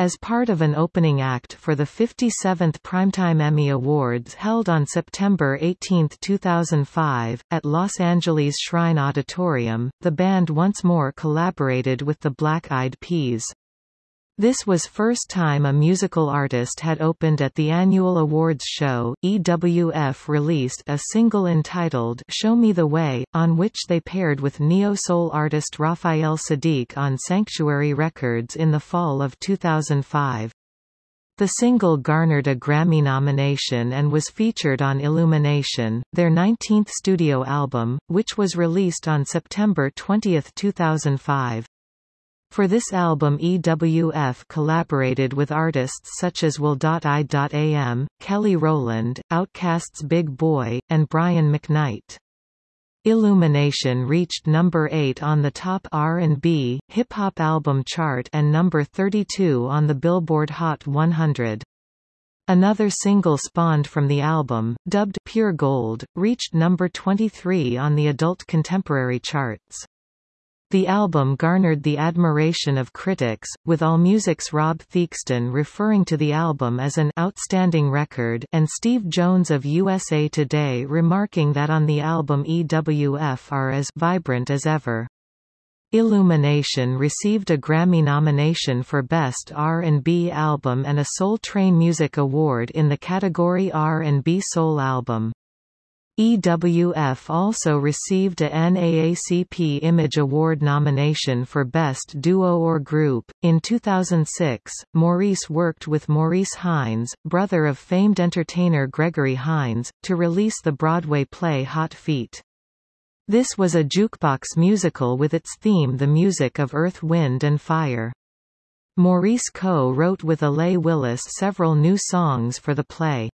As part of an opening act for the 57th Primetime Emmy Awards held on September 18, 2005, at Los Angeles Shrine Auditorium, the band once more collaborated with the Black Eyed Peas. This was first time a musical artist had opened at the annual awards show. EWF released a single entitled Show Me the Way, on which they paired with neo-soul artist Raphael Saadiq on Sanctuary Records in the fall of 2005. The single garnered a Grammy nomination and was featured on Illumination, their 19th studio album, which was released on September 20, 2005. For this album EWF collaborated with artists such as Will.i.am, Kelly Rowland, OutKast's Big Boi, and Brian McKnight. Illumination reached number 8 on the top R&B, hip-hop album chart and number 32 on the Billboard Hot 100. Another single spawned from the album, dubbed Pure Gold, reached number 23 on the adult contemporary charts. The album garnered the admiration of critics, with AllMusic's Rob Theakston referring to the album as an outstanding record and Steve Jones of USA Today remarking that on the album EWF are as vibrant as ever. Illumination received a Grammy nomination for Best R&B Album and a Soul Train Music Award in the category R&B Soul Album. EWF also received a NAACP Image Award nomination for Best Duo or Group. In 2006, Maurice worked with Maurice Hines, brother of famed entertainer Gregory Hines, to release the Broadway play Hot Feet. This was a jukebox musical with its theme the music of Earth Wind and Fire. Maurice co-wrote with Allee Willis several new songs for the play.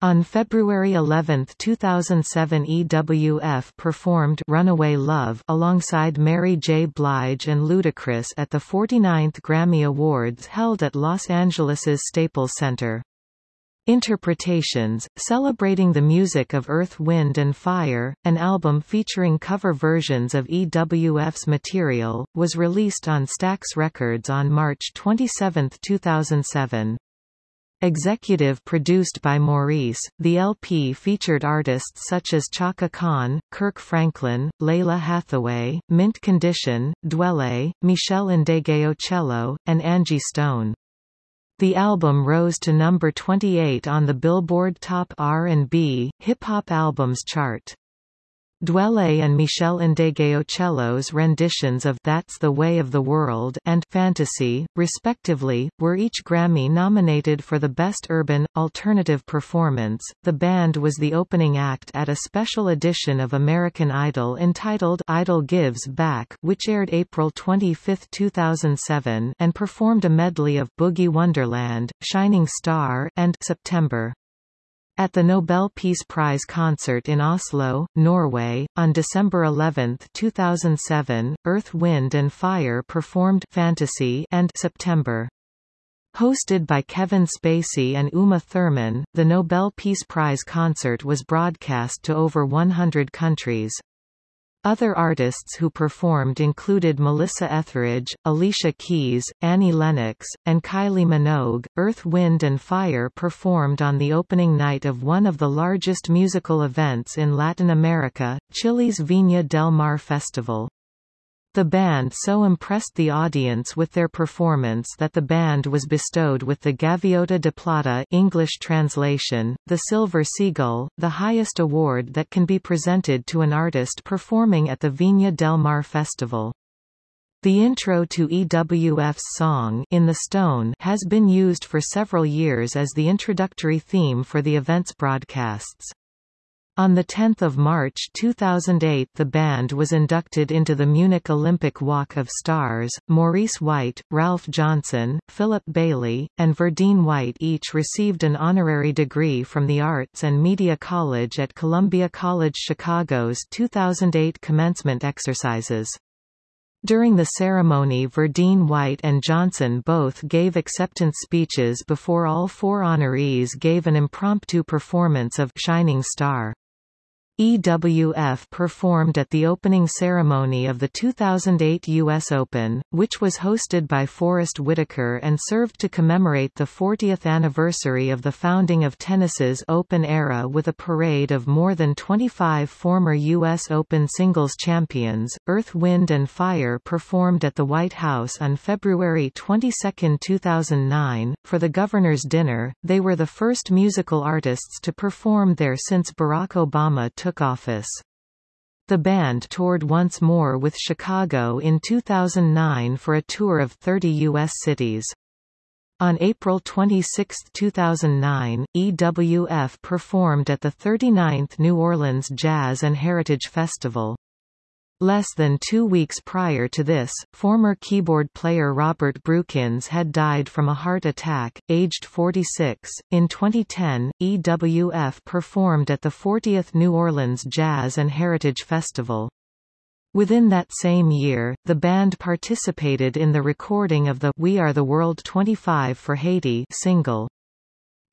On February 11, 2007 EWF performed Runaway Love alongside Mary J. Blige and Ludacris at the 49th Grammy Awards held at Los Angeles's Staples Center. Interpretations, celebrating the music of Earth Wind and Fire, an album featuring cover versions of EWF's material, was released on Stax Records on March 27, 2007. Executive produced by Maurice, the LP featured artists such as Chaka Khan, Kirk Franklin, Lalah Hathaway, Mint Condition, Dwele, Meshell Ndegeocello, and Angie Stone. The album rose to number 28 on the Billboard Top R&B, Hip Hop Albums chart. Dwele and Meshell Ndegeocello's renditions of That's the Way of the World and Fantasy, respectively, were each Grammy nominated for the Best Urban, Alternative Performance. The band was the opening act at a special edition of American Idol entitled Idol Gives Back, which aired April 25, 2007, and performed a medley of Boogie Wonderland, Shining Star, and September. At the Nobel Peace Prize concert in Oslo, Norway, on December 11, 2007, Earth, Wind and Fire performed Fantasy and September. Hosted by Kevin Spacey and Uma Thurman, the Nobel Peace Prize concert was broadcast to over 100 countries. Other artists who performed included Melissa Etheridge, Alicia Keys, Annie Lennox, and Kylie Minogue. Earth, Wind and Fire performed on the opening night of one of the largest musical events in Latin America, Chile's Viña del Mar Festival. The band so impressed the audience with their performance that the band was bestowed with the Gaviota de Plata English translation, the Silver Seagull, the highest award that can be presented to an artist performing at the Viña del Mar Festival. The intro to EWF's song In the Stone has been used for several years as the introductory theme for the event's broadcasts. On 10 March 2008 the band was inducted into the Munich Olympic Walk of Stars. Maurice White, Ralph Johnson, Philip Bailey, and Verdine White each received an honorary degree from the Arts and Media College at Columbia College Chicago's 2008 commencement exercises. During the ceremony Verdine White and Johnson both gave acceptance speeches before all four honorees gave an impromptu performance of Shining Star. EWF performed at the opening ceremony of the 2008 U.S. Open, which was hosted by Forest Whitaker and served to commemorate the 40th anniversary of the founding of tennis's Open era with a parade of more than 25 former U.S. Open singles champions. Earth, Wind and Fire performed at the White House on February 22, 2009. For the Governor's Dinner, they were the first musical artists to perform there since Barack Obama took took office. The band toured once more with Chicago in 2009 for a tour of 30 U.S. cities. On April 26, 2009, EWF performed at the 39th New Orleans Jazz and Heritage Festival. Less than two weeks prior to this, former keyboard player Robert Brookins had died from a heart attack, aged 46. In 2010, EWF performed at the 40th New Orleans Jazz and Heritage Festival. Within that same year, the band participated in the recording of the We Are the World 25 for Haiti single.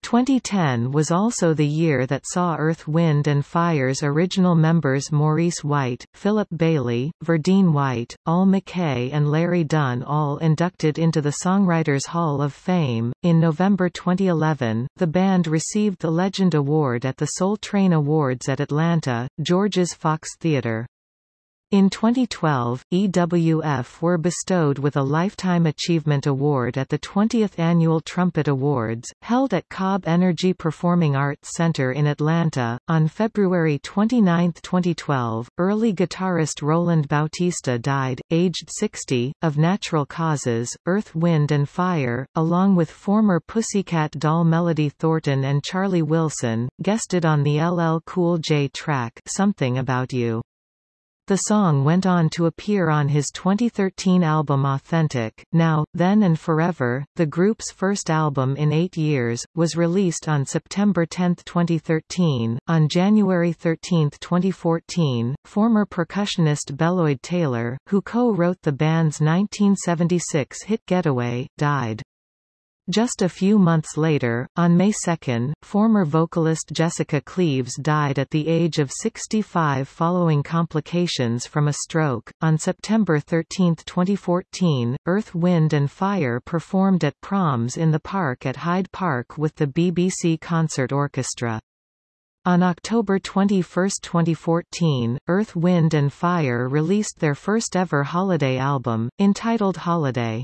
2010 was also the year that saw Earth Wind and Fire's original members Maurice White, Philip Bailey, Verdine White, Al McKay and Larry Dunn all inducted into the Songwriters Hall of Fame. In November 2011, the band received the Legend Award at the Soul Train Awards at Atlanta, Georgia's Fox Theatre. In 2012, EWF were bestowed with a Lifetime Achievement Award at the 20th Annual Trumpet Awards, held at Cobb Energy Performing Arts Center in Atlanta. On February 29, 2012, early guitarist Roland Bautista died, aged 60, of natural causes. Earth, Wind and Fire, along with former Pussycat Doll Melody Thornton and Charlie Wilson, guested on the LL Cool J track Something About You. The song went on to appear on his 2013 album Authentic. Now, Then and Forever, the group's first album in eight years, was released on September 10, 2013. On January 13, 2014, former percussionist Beloyd Taylor, who co-wrote the band's 1976 hit Getaway, died. Just a few months later, on May 2, former vocalist Jessica Cleaves died at the age of 65 following complications from a stroke. On September 13, 2014, Earth, Wind and Fire performed at Proms in the Park at Hyde Park with the BBC Concert Orchestra. On October 21, 2014, Earth, Wind and Fire released their first ever holiday album, entitled Holiday.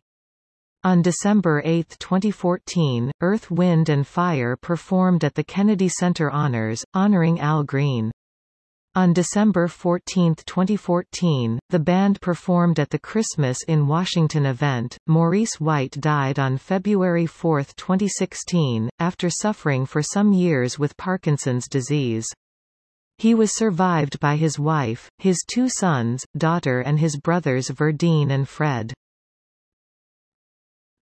On December 8, 2014, Earth, Wind and Fire performed at the Kennedy Center Honors, honoring Al Green. On December 14, 2014, the band performed at the Christmas in Washington event. Maurice White died on February 4, 2016, after suffering for some years with Parkinson's disease. He was survived by his wife, his two sons, daughter and his brothers Verdine and Fred.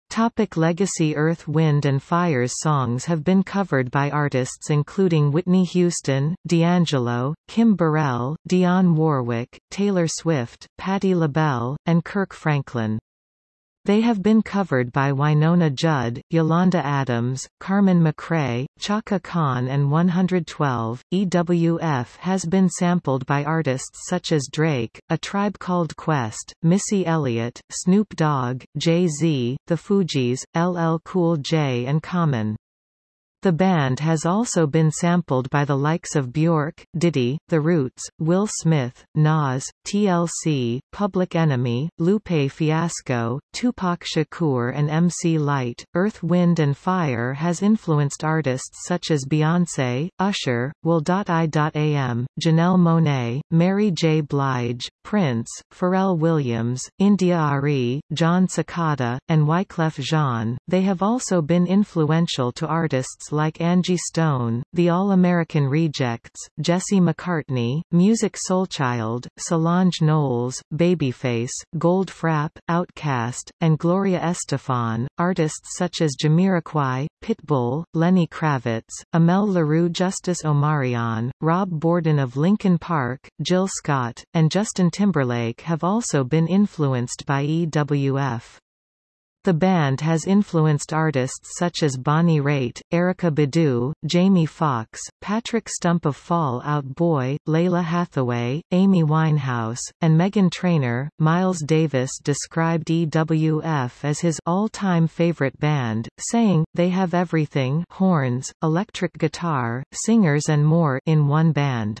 Topic legacy Earth Wind and Fire's songs have been covered by artists including Whitney Houston, D'Angelo, Kim Burrell, Dionne Warwick, Taylor Swift, Patti LaBelle, and Kirk Franklin. They have been covered by Wynonna Judd, Yolanda Adams, Carmen McRae, Chaka Khan and 112. EWF has been sampled by artists such as Drake, A Tribe Called Quest, Missy Elliott, Snoop Dogg, Jay-Z, The Fugees, LL Cool J and Common. The band has also been sampled by the likes of Bjork, Diddy, The Roots, Will Smith, Nas, TLC, Public Enemy, Lupe Fiasco, Tupac Shakur and MC Lyte. Earth Wind and Fire has influenced artists such as Beyoncé, Usher, Will.i.am, Janelle Monáe, Mary J. Blige, Prince, Pharrell Williams, India.Arie, Jon Secada, and Wyclef Jean. They have also been influential to artists like Angie Stone, The All-American Rejects, Jesse McCartney, Musiq Soulchild, Solange Knowles, Babyface, Goldfrapp, Outkast, and Gloria Estefan. Artists such as Jamiroquai, Pitbull, Lenny Kravitz, Amel Larrieux Justice Omarion, Rob Bourdon of Linkin Park, Jill Scott, and Justin Timberlake have also been influenced by EWF. The band has influenced artists such as Bonnie Raitt, Erykah Badu, Jamie Foxx, Patrick Stump of Fall Out Boy, Lalah Hathaway, Amy Winehouse, and Meghan Trainor. Miles Davis described EWF as his all-time favorite band, saying, they have everything horns, electric guitar, singers and more in one band.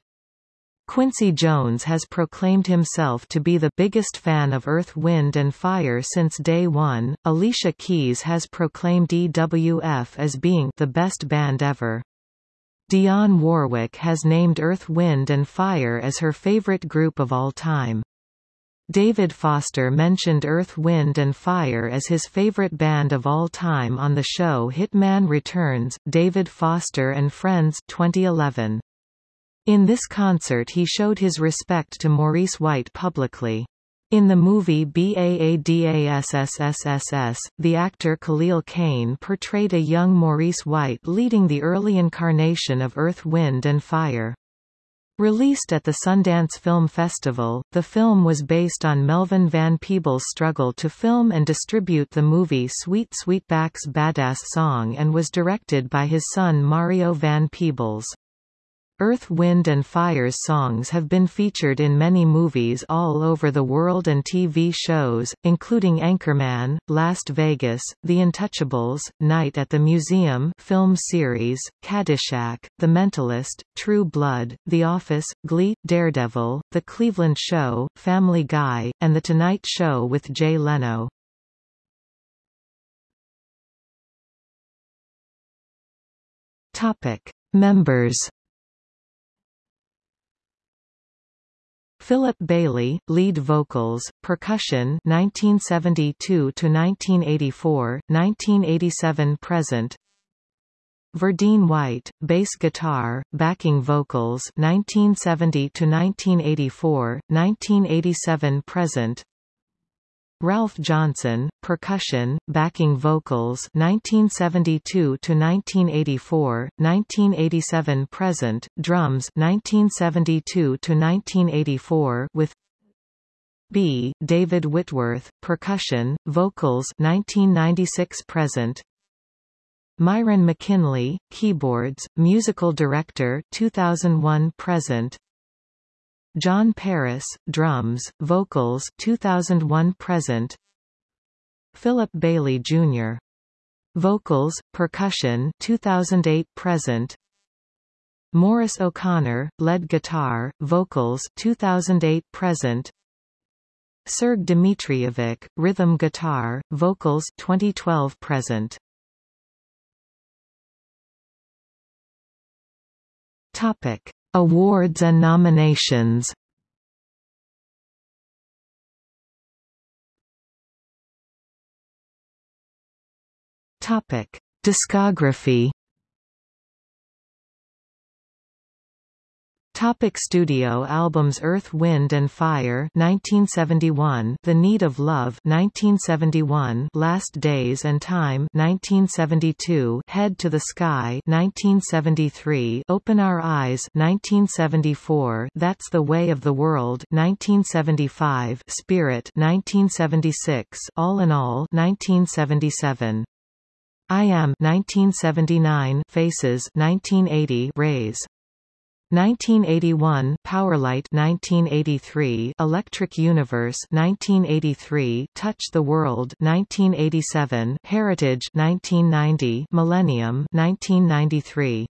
Quincy Jones has proclaimed himself to be the biggest fan of Earth Wind and Fire since day one. Alicia Keys has proclaimed EWF as being the best band ever. Dionne Warwick has named Earth Wind and Fire as her favorite group of all time. David Foster mentioned Earth Wind and Fire as his favorite band of all time on the show Hitman Returns, David Foster and Friends 2011. In this concert he showed his respect to Maurice White publicly. In the movie BAADASSSSS, the actor Khalil Kain portrayed a young Maurice White leading the early incarnation of Earth Wind and Fire. Released at the Sundance Film Festival, the film was based on Melvin Van Peebles' struggle to film and distribute the movie Sweet Sweetback's Baadasssss Song and was directed by his son Mario Van Peebles. Earth Wind and Fire's songs have been featured in many movies all over the world and TV shows, including Anchorman, Last Vegas, The Untouchables, Night at the Museum film series, Caddyshack, The Mentalist, True Blood, The Office, Glee, Daredevil, The Cleveland Show, Family Guy, and The Tonight Show with Jay Leno. Topic. Members Philip Bailey, lead vocals, percussion 1972 to 1984, 1987 present. Verdine White, bass guitar, backing vocals 1970 to 1984, 1987 present. Ralph Johnson, percussion, backing vocals 1972 to 1984, 1987 present, drums 1972 to 1984 with B. David Whitworth, percussion, vocals 1996 present. Myron McKinley, keyboards, musical director 2001 present. John Paris, drums, vocals 2001 present Philip Bailey Jr. Vocals, percussion 2008 present Morris O'Connor, lead guitar, vocals 2008 present Serg Dimitrijevic, rhythm guitar, vocals 2012 present. Topic: Awards and nominations. Topic: Discography. Topic studio albums Earth Wind and Fire 1971 The Need of Love 1971 Last Days and Time 1972 Head to the Sky 1973 Open Our Eyes 1974 That's the Way of the World 1975 Spirit 1976 All in All 1977 I Am 1979 Faces 1980 Rays 1981 Powerlight 1983 Electric Universe 1983 Touch the World 1987 Heritage 1990 Millennium 1993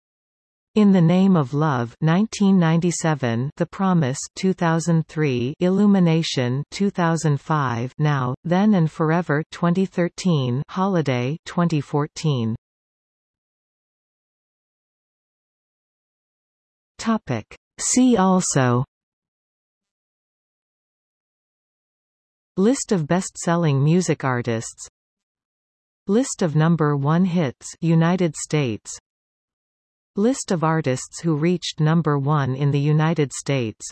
in the Name of Love 1997 The Promise 2003 Illumination 2005 Now Then and Forever 2013 Holiday 2014 Topic. See also. List of best-selling music artists. List of number one hits United States. List of artists who reached number one in the United States.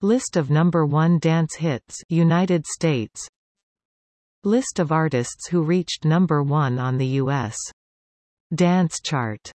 List of number one dance hits United States. List of artists who reached number one on the U.S. dance chart